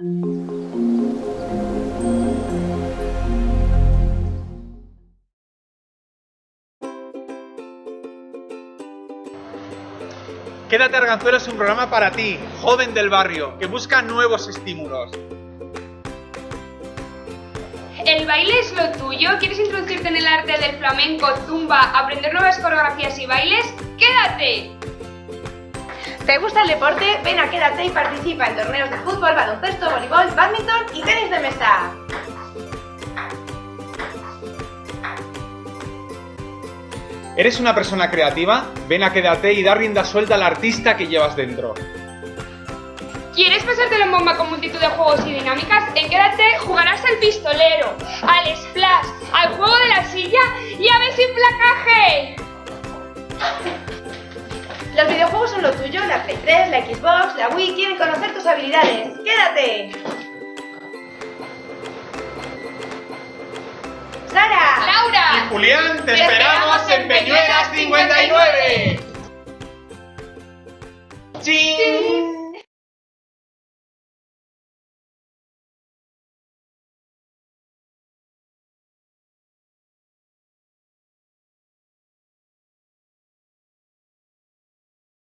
Quédate Arganzuelo es un programa para ti, joven del barrio, que busca nuevos estímulos. ¿El baile es lo tuyo? ¿Quieres introducirte en el arte del flamenco, zumba, aprender nuevas coreografías y bailes? ¡Quédate! ¿Te gusta el deporte? Ven a quédate y participa en torneos de fútbol, baloncesto, voleibol, badminton y tenis de mesa. ¿Eres una persona creativa? Ven a quédate y da rienda suelta al artista que llevas dentro. ¿Quieres pasártelo en bomba con multitud de juegos y dinámicas? En Quédate jugarás al pistolero, al splash, al juego de la silla y a ver sin placaje. Lo tuyo, la Play 3, la Xbox, la Wii quieren conocer tus habilidades. ¡Quédate! ¡Sara! ¡Laura! Julián, te esperamos en